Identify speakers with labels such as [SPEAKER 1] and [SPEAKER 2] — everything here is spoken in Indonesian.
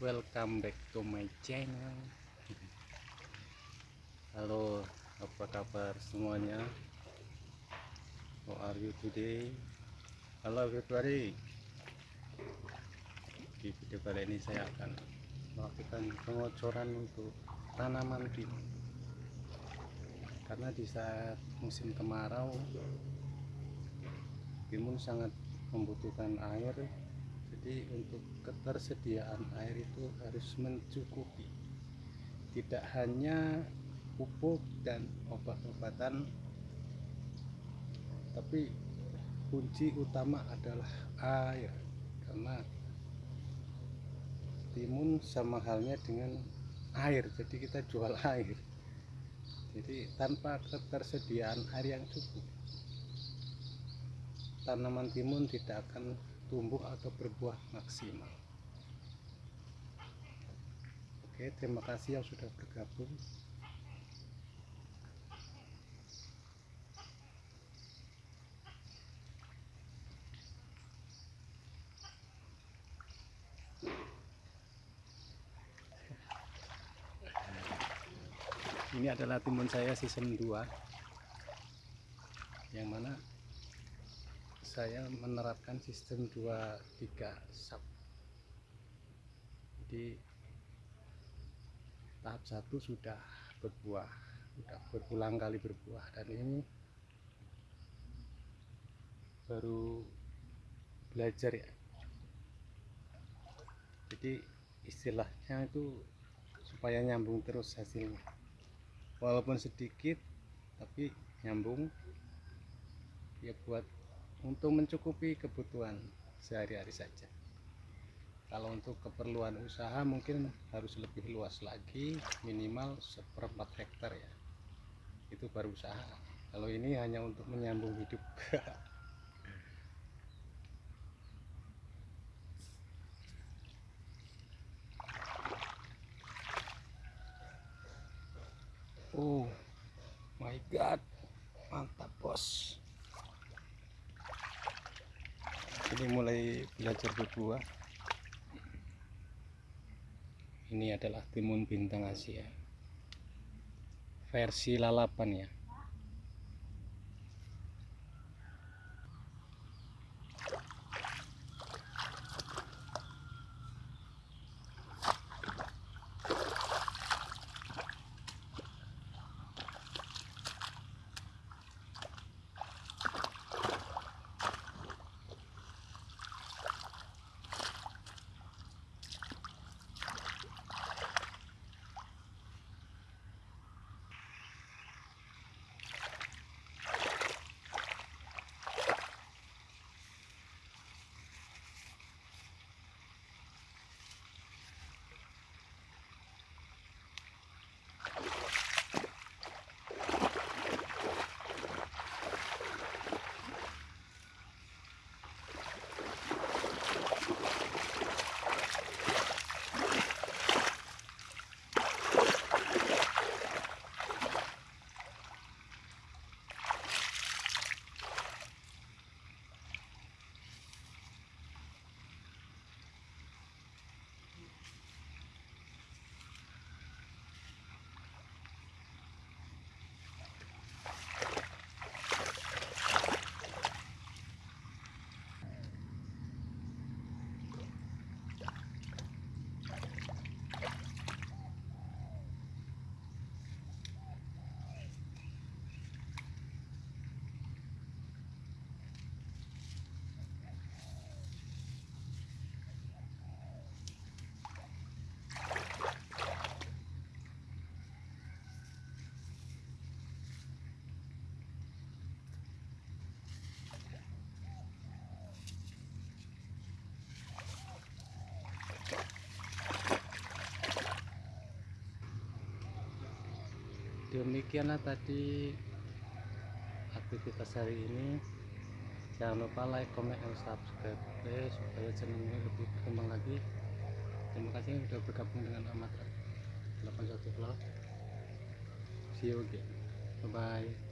[SPEAKER 1] welcome back to my channel. Halo apa kabar semuanya? How are you today? Halo everybody. Di video kali ini saya akan melakukan pengocoran untuk tanaman timun karena di saat musim kemarau timun sangat membutuhkan air jadi untuk ketersediaan air itu harus mencukupi. Tidak hanya pupuk dan obat-obatan tapi kunci utama adalah air karena timun sama halnya dengan air jadi kita jual air. Jadi tanpa ketersediaan air yang cukup tanaman timun tidak akan tumbuh atau berbuah maksimal. Oke terima kasih yang sudah bergabung. Ini adalah timun saya season 2 yang mana saya menerapkan sistem 2-3 sub. Jadi tahap satu sudah berbuah sudah berulang kali berbuah. Dan ini baru belajar ya. Jadi istilahnya itu supaya nyambung terus hasilnya. Walaupun sedikit tapi nyambung. Ya buat untuk mencukupi kebutuhan sehari-hari saja. Kalau untuk keperluan usaha mungkin harus lebih luas lagi minimal seperempat hektar ya. Itu baru usaha. Kalau ini hanya untuk menyambung hidup. Oh my god. Mantap bos ini mulai belajar berbuah ini adalah timun bintang Asia. Versi lalapan ya demikianlah tadi aktivitas hari ini. Jangan lupa like, comment, dan subscribe supaya channel ini lebih berkembang lagi. Terima kasih sudah bergabung dengan Amat 81 Vlog. See you again. Bye bye